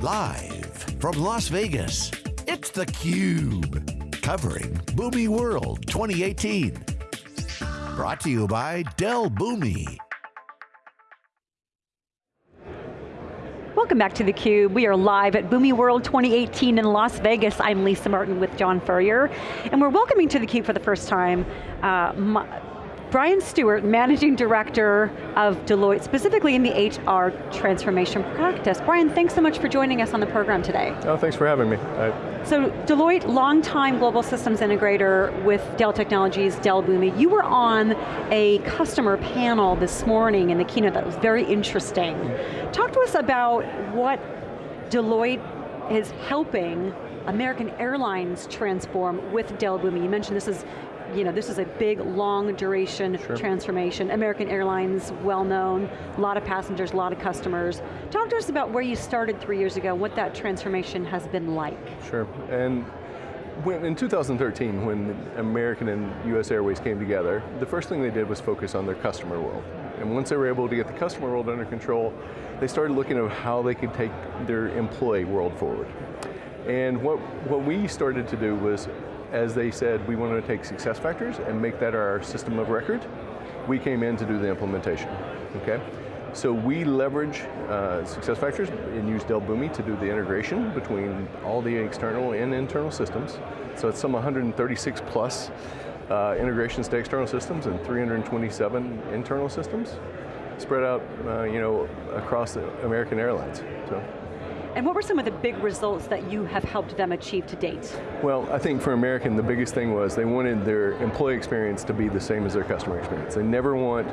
Live from Las Vegas, it's theCUBE. Covering Boomi World 2018. Brought to you by Dell Boomi. Welcome back to theCUBE. We are live at Boomi World 2018 in Las Vegas. I'm Lisa Martin with John Furrier, and we're welcoming to theCUBE for the first time uh, Brian Stewart, Managing Director of Deloitte, specifically in the HR transformation practice. Brian, thanks so much for joining us on the program today. Oh, thanks for having me. I so Deloitte, longtime global systems integrator with Dell Technologies, Dell Boomi. You were on a customer panel this morning in the keynote that was very interesting. Talk to us about what Deloitte is helping American Airlines transform with Dell Boomi. You mentioned this is you know, this is a big, long duration sure. transformation. American Airlines, well known, a lot of passengers, a lot of customers. Talk to us about where you started three years ago, what that transformation has been like. Sure, and when, in 2013, when American and US Airways came together, the first thing they did was focus on their customer world. And once they were able to get the customer world under control, they started looking at how they could take their employee world forward. And what, what we started to do was as they said, we wanted to take SuccessFactors and make that our system of record, we came in to do the implementation, okay? So we leverage uh, SuccessFactors and use Dell Boomi to do the integration between all the external and internal systems. So it's some 136 plus uh, integrations to external systems and 327 internal systems spread out uh, you know, across American Airlines. So. And what were some of the big results that you have helped them achieve to date? Well, I think for American, the biggest thing was they wanted their employee experience to be the same as their customer experience. They never want,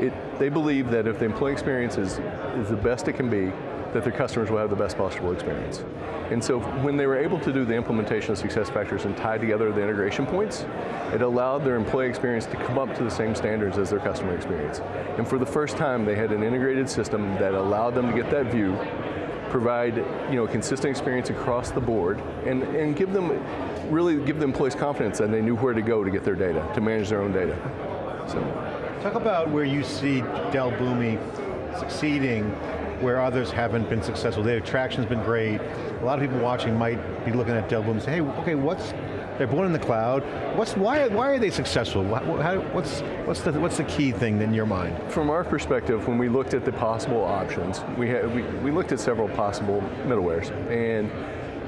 it. they believe that if the employee experience is, is the best it can be, that their customers will have the best possible experience. And so when they were able to do the implementation of SuccessFactors and tie together the integration points, it allowed their employee experience to come up to the same standards as their customer experience. And for the first time, they had an integrated system that allowed them to get that view provide you know, consistent experience across the board and, and give them, really give the employees confidence that they knew where to go to get their data, to manage their own data. So. Talk about where you see Dell Boomi succeeding where others haven't been successful. Their traction's been great. A lot of people watching might be looking at Dell Boomi and say, hey, okay, what's they're born in the cloud. What's, why, why are they successful? How, what's, what's, the, what's the key thing in your mind? From our perspective, when we looked at the possible options, we, had, we, we looked at several possible middlewares. And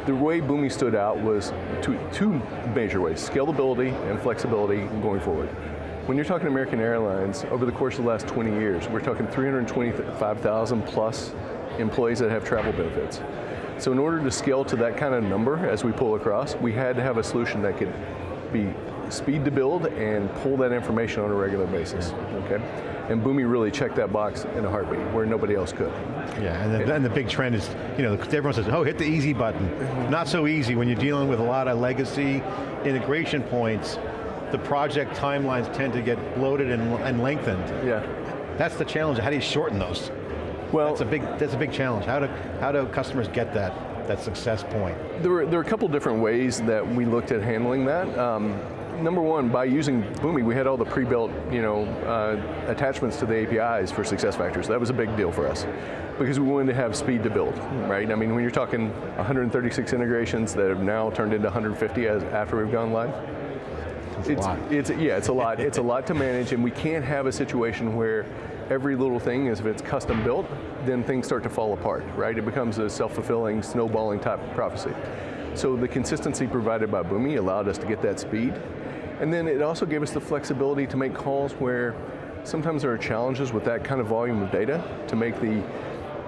the way Boomi stood out was two, two major ways, scalability and flexibility going forward. When you're talking American Airlines, over the course of the last 20 years, we're talking 325,000 plus employees that have travel benefits. So in order to scale to that kind of number as we pull across, we had to have a solution that could be speed to build and pull that information on a regular basis, okay? And Boomi really checked that box in a heartbeat, where nobody else could. Yeah, and the, and the big trend is, you know, everyone says, oh, hit the easy button. Not so easy when you're dealing with a lot of legacy integration points, the project timelines tend to get bloated and, and lengthened. Yeah. That's the challenge, how do you shorten those? Well, that's a big that's a big challenge. How do how do customers get that that success point? There were there are a couple different ways that we looked at handling that. Um, number one, by using Boomi, we had all the pre-built you know, uh, attachments to the APIs for SuccessFactors. That was a big deal for us because we wanted to have speed to build, right? I mean, when you're talking 136 integrations that have now turned into 150 as, after we've gone live, it's, it's, it's, yeah, it's a lot. it's a lot to manage, and we can't have a situation where every little thing is if it's custom built, then things start to fall apart, right? It becomes a self-fulfilling, snowballing type prophecy. So the consistency provided by Boomi allowed us to get that speed. And then it also gave us the flexibility to make calls where sometimes there are challenges with that kind of volume of data to make the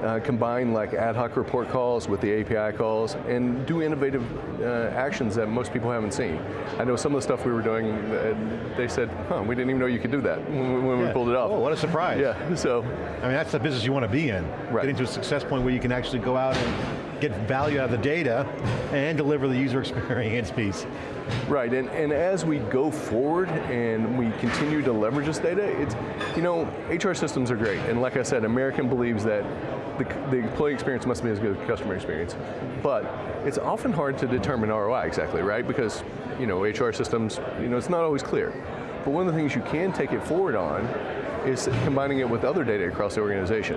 uh, combine like ad hoc report calls with the API calls and do innovative uh, actions that most people haven't seen. I know some of the stuff we were doing, uh, they said, huh, we didn't even know you could do that when, when yeah. we pulled it off. Oh, what a surprise. Yeah, so. I mean, that's the business you want to be in. Right. Getting to a success point where you can actually go out and get value out of the data and deliver the user experience piece. Right, and, and as we go forward and we continue to leverage this data, it's, you know, HR systems are great, and like I said, American believes that the, the employee experience must be as good as customer experience. But it's often hard to determine ROI exactly, right? Because you know, HR systems, you know, it's not always clear. But one of the things you can take it forward on is combining it with other data across the organization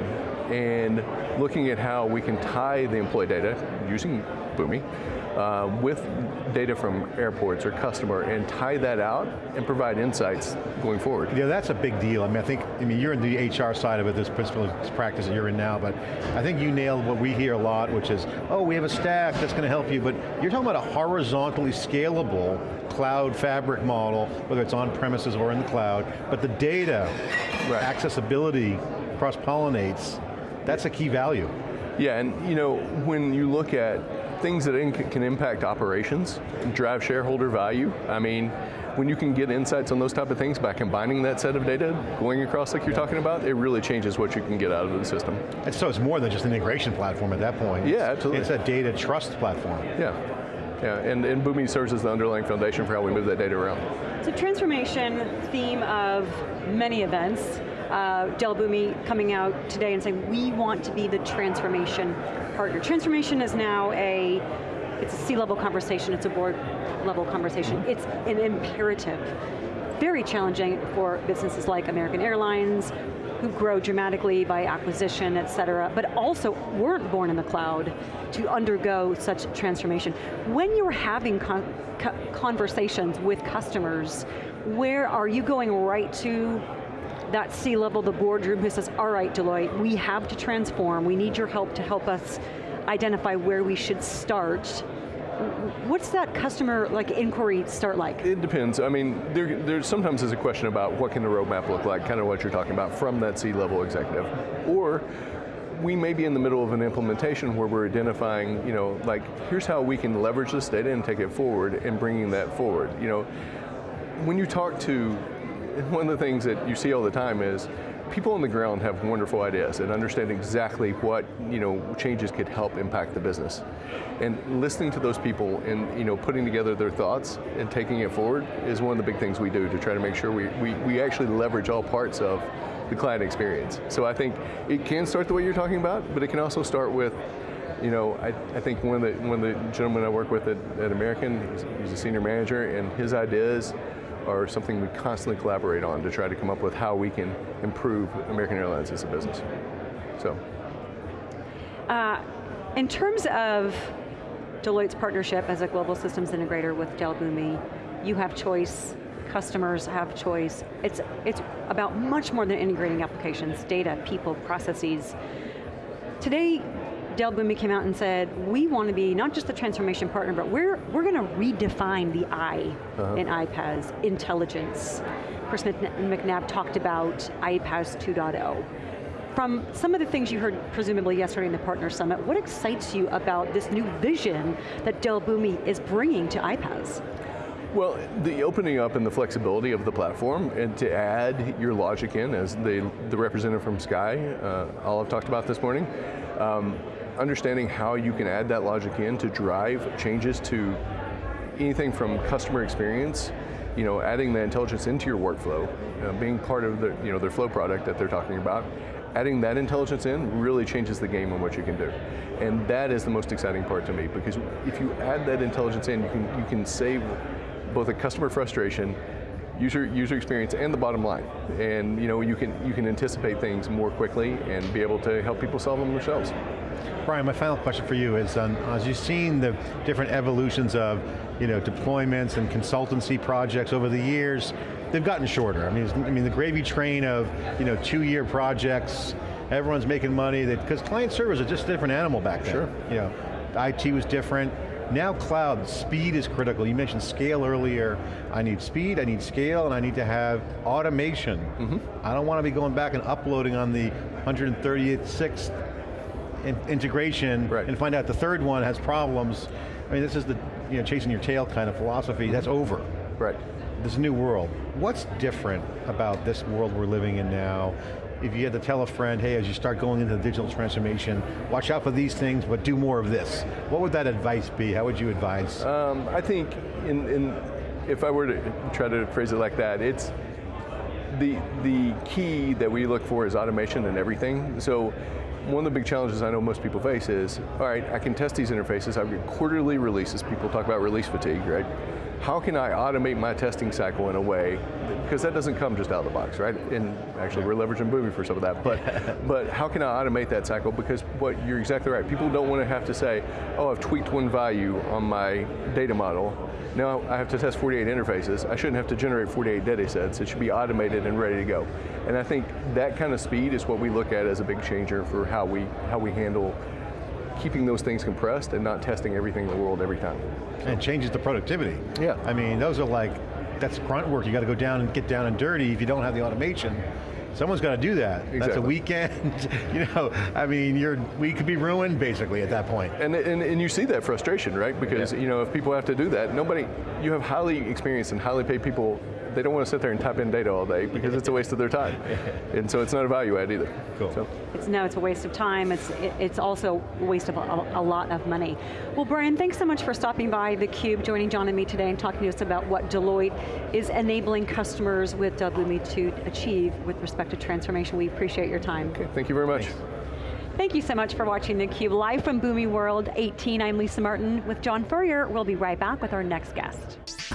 and looking at how we can tie the employee data using Boomi uh, with data from airports or customer and tie that out and provide insights going forward. Yeah, that's a big deal. I mean, I think, I mean, you're in the HR side of it, this principal practice that you're in now, but I think you nailed what we hear a lot, which is, oh, we have a stack that's going to help you, but you're talking about a horizontally scalable cloud fabric model, whether it's on premises or in the cloud, but the data, right. accessibility, cross-pollinates, that's a key value. Yeah, and you know, when you look at things that can impact operations, drive shareholder value. I mean, when you can get insights on those type of things by combining that set of data, going across like you're talking about, it really changes what you can get out of the system. And so it's more than just an integration platform at that point. Yeah, absolutely. It's a data trust platform. Yeah. Yeah, and, and Boomi serves as the underlying foundation for how we move that data around. So transformation, theme of many events, uh, Dell Boomi coming out today and saying, we want to be the transformation partner. Transformation is now a, it's a C-level conversation, it's a board level conversation. It's an imperative. Very challenging for businesses like American Airlines, who grow dramatically by acquisition, et cetera, but also weren't born in the cloud to undergo such transformation. When you're having con conversations with customers, where are you going right to that C-level, the boardroom who says, all right, Deloitte, we have to transform, we need your help to help us identify where we should start. What's that customer like inquiry start like? It depends. I mean, there, there sometimes is a question about what can the roadmap look like, kind of what you're talking about from that C-level executive. Or we may be in the middle of an implementation where we're identifying, you know, like, here's how we can leverage this data and take it forward and bringing that forward. You know, when you talk to one of the things that you see all the time is people on the ground have wonderful ideas and understand exactly what you know changes could help impact the business. And listening to those people and you know putting together their thoughts and taking it forward is one of the big things we do to try to make sure we, we, we actually leverage all parts of the client experience. So I think it can start the way you're talking about, but it can also start with you know, I, I think one of the one of the gentlemen I work with at, at American, he's, he's a senior manager, and his ideas are something we constantly collaborate on to try to come up with how we can improve American Airlines as a business. So. Uh, in terms of Deloitte's partnership as a global systems integrator with Dell Boomi, you have choice, customers have choice. It's, it's about much more than integrating applications, data, people, processes. Today, Dell Boomi came out and said, we want to be not just the transformation partner, but we're, we're going to redefine the I uh -huh. in iPaaS, intelligence. Chris McNabb talked about iPaaS 2.0. From some of the things you heard presumably yesterday in the Partner Summit, what excites you about this new vision that Dell Boomi is bringing to iPaaS? Well, the opening up and the flexibility of the platform and to add your logic in, as the, the representative from Sky, uh, Olive talked about this morning, um, understanding how you can add that logic in to drive changes to anything from customer experience, you know, adding the intelligence into your workflow, uh, being part of the, you know, their flow product that they're talking about, adding that intelligence in really changes the game on what you can do. And that is the most exciting part to me, because if you add that intelligence in, you can, you can save both a customer frustration user user experience and the bottom line. And you know, you can you can anticipate things more quickly and be able to help people solve them themselves. Brian, my final question for you is, um, as you've seen the different evolutions of you know, deployments and consultancy projects over the years, they've gotten shorter. I mean, I mean the gravy train of you know, two-year projects, everyone's making money, because client servers are just a different animal back then. Sure. You know, IT was different, now cloud, speed is critical. You mentioned scale earlier. I need speed, I need scale, and I need to have automation. Mm -hmm. I don't want to be going back and uploading on the 136th in integration right. and find out the third one has problems. I mean, this is the you know, chasing your tail kind of philosophy. That's over. Right. This new world. What's different about this world we're living in now if you had to tell a friend, hey, as you start going into the digital transformation, watch out for these things, but do more of this. What would that advice be? How would you advise? Um, I think, in, in, if I were to try to phrase it like that, it's the, the key that we look for is automation and everything. So one of the big challenges I know most people face is, all right, I can test these interfaces, I've got quarterly releases, people talk about release fatigue, right? How can I automate my testing cycle in a way, because that doesn't come just out of the box, right? And actually we're leveraging Boomi for some of that, but, but how can I automate that cycle? Because what you're exactly right, people don't want to have to say, oh, I've tweaked one value on my data model, now I have to test 48 interfaces. I shouldn't have to generate 48 data sets. It should be automated and ready to go. And I think that kind of speed is what we look at as a big changer for how we, how we handle keeping those things compressed and not testing everything in the world every time. And it changes the productivity. Yeah. I mean, those are like, that's grunt work. You got to go down and get down and dirty if you don't have the automation. Someone's got to do that. Exactly. That's a weekend, you know, I mean, you're, we could be ruined basically at that point. And, and, and you see that frustration, right? Because Yeah. you know, if people have to do that, nobody, you have highly experienced and highly paid people, they don't want to sit there and type in data all day because it's a waste of their time. And so it's not a value add either. Cool. So, It's, no, it's a waste of time. It's, it- it's also a waste of a, a lot of money. Well, Brian, thanks so much for stopping by theCUBE, joining John and me today and talking to us about what Deloitte is enabling customers with Boomi to achieve with respect to transformation. We appreciate your time. okay, thank you very much. Thank you so much for watching theCUBE, live from Boomi World 18. I'm Lisa Martin with John Furrier. We'll be right back with our next guest.